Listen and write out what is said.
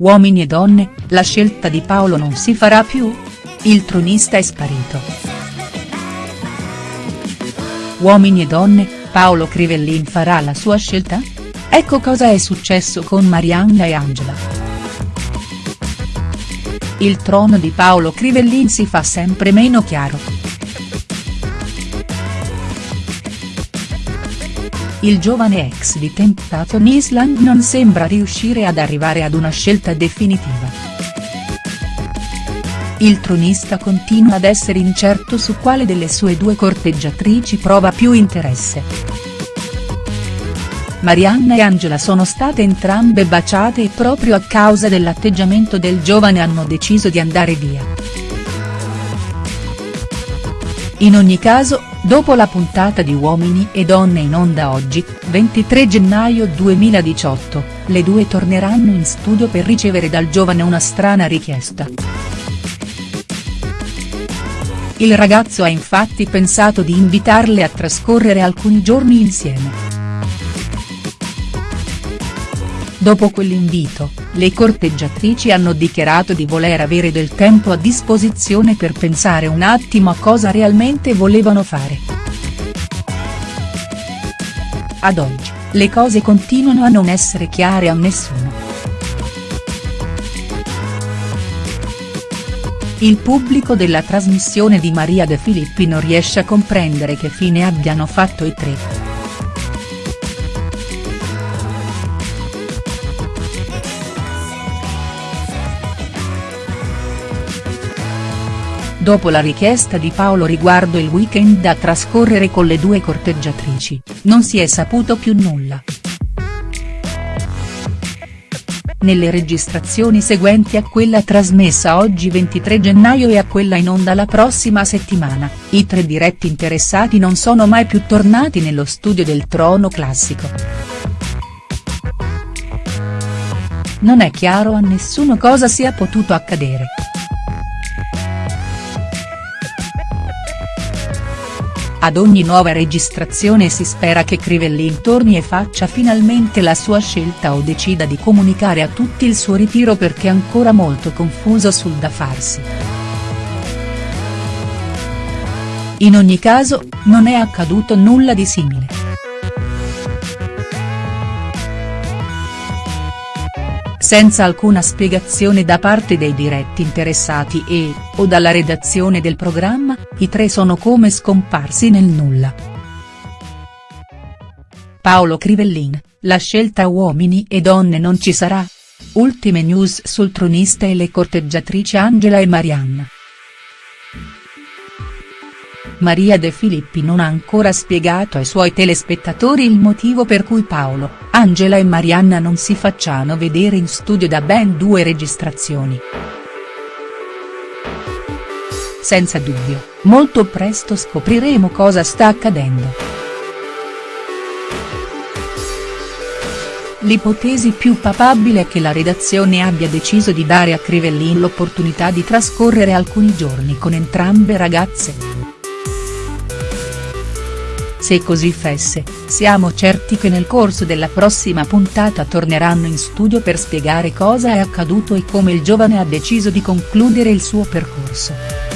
Uomini e donne, la scelta di Paolo non si farà più? Il tronista è sparito. Uomini e donne, Paolo Crivellin farà la sua scelta? Ecco cosa è successo con Marianna e Angela. Il trono di Paolo Crivellin si fa sempre meno chiaro. Il giovane ex di Temptation Island non sembra riuscire ad arrivare ad una scelta definitiva. Il tronista continua ad essere incerto su quale delle sue due corteggiatrici prova più interesse. Marianna e Angela sono state entrambe baciate e proprio a causa dell'atteggiamento del giovane hanno deciso di andare via. In ogni caso, Dopo la puntata di Uomini e Donne in onda oggi, 23 gennaio 2018, le due torneranno in studio per ricevere dal giovane una strana richiesta. Il ragazzo ha infatti pensato di invitarle a trascorrere alcuni giorni insieme. Dopo quell'invito, le corteggiatrici hanno dichiarato di voler avere del tempo a disposizione per pensare un attimo a cosa realmente volevano fare. Ad oggi, le cose continuano a non essere chiare a nessuno. Il pubblico della trasmissione di Maria De Filippi non riesce a comprendere che fine abbiano fatto i tre. Dopo la richiesta di Paolo riguardo il weekend da trascorrere con le due corteggiatrici, non si è saputo più nulla. Nelle registrazioni seguenti a quella trasmessa oggi 23 gennaio e a quella in onda la prossima settimana, i tre diretti interessati non sono mai più tornati nello studio del Trono Classico. Non è chiaro a nessuno cosa sia potuto accadere. Ad ogni nuova registrazione si spera che Crivellin torni e faccia finalmente la sua scelta o decida di comunicare a tutti il suo ritiro perché è ancora molto confuso sul da farsi. In ogni caso, non è accaduto nulla di simile. Senza alcuna spiegazione da parte dei diretti interessati e, o dalla redazione del programma, i tre sono come scomparsi nel nulla. Paolo Crivellin, la scelta uomini e donne non ci sarà? Ultime news sul tronista e le corteggiatrici Angela e Marianna. Maria De Filippi non ha ancora spiegato ai suoi telespettatori il motivo per cui Paolo, Angela e Marianna non si facciano vedere in studio da ben due registrazioni. Senza dubbio, molto presto scopriremo cosa sta accadendo. L'ipotesi più papabile è che la redazione abbia deciso di dare a Crivellin l'opportunità di trascorrere alcuni giorni con entrambe ragazze. Se così fesse, siamo certi che nel corso della prossima puntata torneranno in studio per spiegare cosa è accaduto e come il giovane ha deciso di concludere il suo percorso.